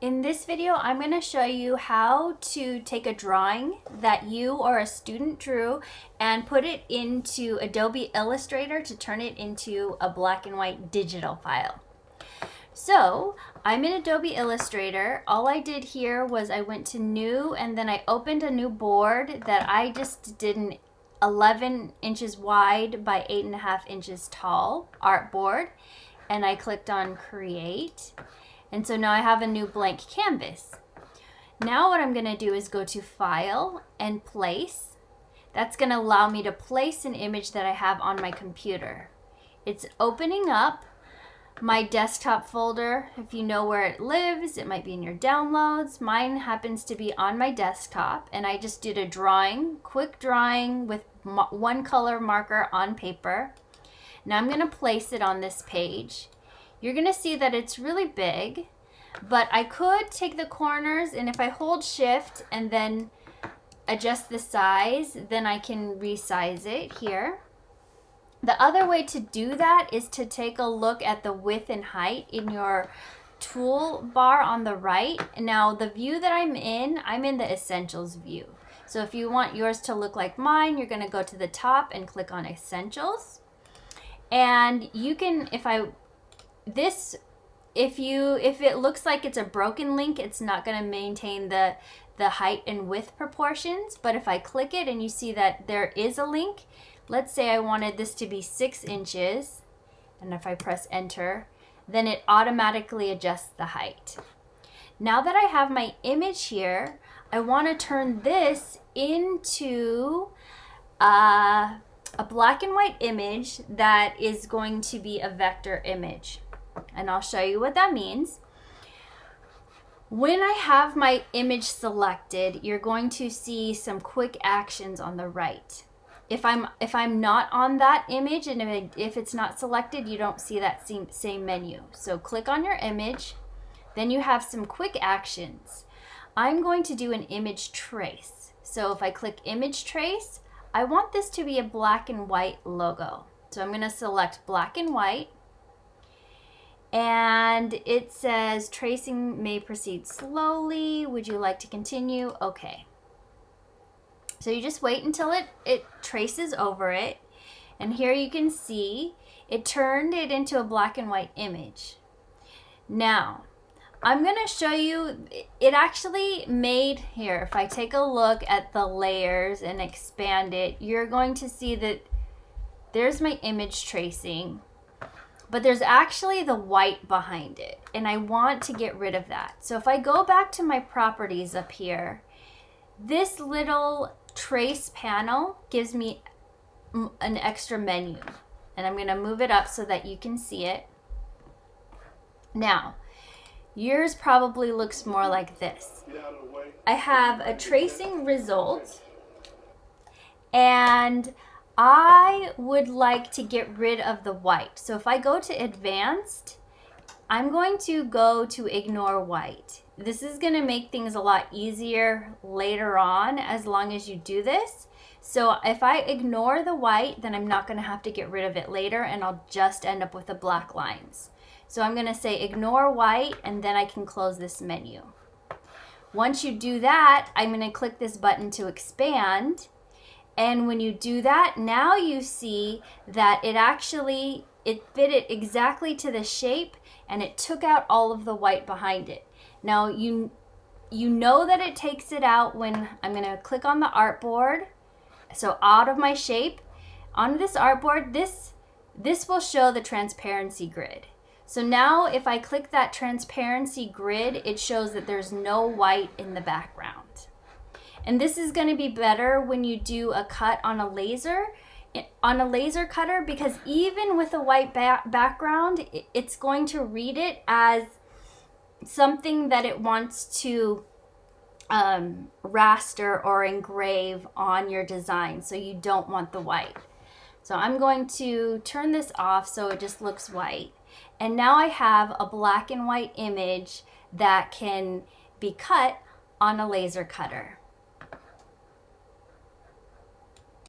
In this video, I'm going to show you how to take a drawing that you or a student drew and put it into Adobe Illustrator to turn it into a black and white digital file. So I'm in Adobe Illustrator. All I did here was I went to new and then I opened a new board that I just did an 11 inches wide by 8.5 inches tall art board. and I clicked on create and so now I have a new blank canvas. Now what I'm gonna do is go to File and Place. That's gonna allow me to place an image that I have on my computer. It's opening up my desktop folder. If you know where it lives, it might be in your downloads. Mine happens to be on my desktop and I just did a drawing, quick drawing with one color marker on paper. Now I'm gonna place it on this page you're gonna see that it's really big, but I could take the corners and if I hold shift and then adjust the size, then I can resize it here. The other way to do that is to take a look at the width and height in your toolbar on the right. Now the view that I'm in, I'm in the essentials view. So if you want yours to look like mine, you're gonna go to the top and click on essentials. And you can, if I this if you if it looks like it's a broken link it's not going to maintain the the height and width proportions. But if I click it and you see that there is a link let's say I wanted this to be six inches and if I press enter then it automatically adjusts the height. Now that I have my image here I want to turn this into uh, a black and white image that is going to be a vector image and I'll show you what that means. When I have my image selected, you're going to see some quick actions on the right. If I'm if I'm not on that image and if, it, if it's not selected, you don't see that same, same menu. So click on your image, then you have some quick actions. I'm going to do an image trace. So if I click image trace, I want this to be a black and white logo. So I'm going to select black and white and it says tracing may proceed slowly. Would you like to continue? Okay. So you just wait until it, it traces over it. And here you can see it turned it into a black and white image. Now, I'm going to show you, it actually made, here, if I take a look at the layers and expand it, you're going to see that there's my image tracing but there's actually the white behind it and I want to get rid of that. So if I go back to my properties up here, this little trace panel gives me an extra menu and I'm going to move it up so that you can see it. Now, yours probably looks more like this. I have a tracing result and I would like to get rid of the white. So if I go to advanced, I'm going to go to ignore white. This is gonna make things a lot easier later on as long as you do this. So if I ignore the white, then I'm not gonna have to get rid of it later and I'll just end up with the black lines. So I'm gonna say ignore white and then I can close this menu. Once you do that, I'm gonna click this button to expand and when you do that, now you see that it actually, it fit it exactly to the shape and it took out all of the white behind it. Now you, you know that it takes it out when I'm gonna click on the artboard. So out of my shape, on this artboard, this, this will show the transparency grid. So now if I click that transparency grid, it shows that there's no white in the background. And this is going to be better when you do a cut on a laser on a laser cutter because even with a white ba background, it's going to read it as something that it wants to um, raster or engrave on your design. So you don't want the white. So I'm going to turn this off so it just looks white. And now I have a black and white image that can be cut on a laser cutter.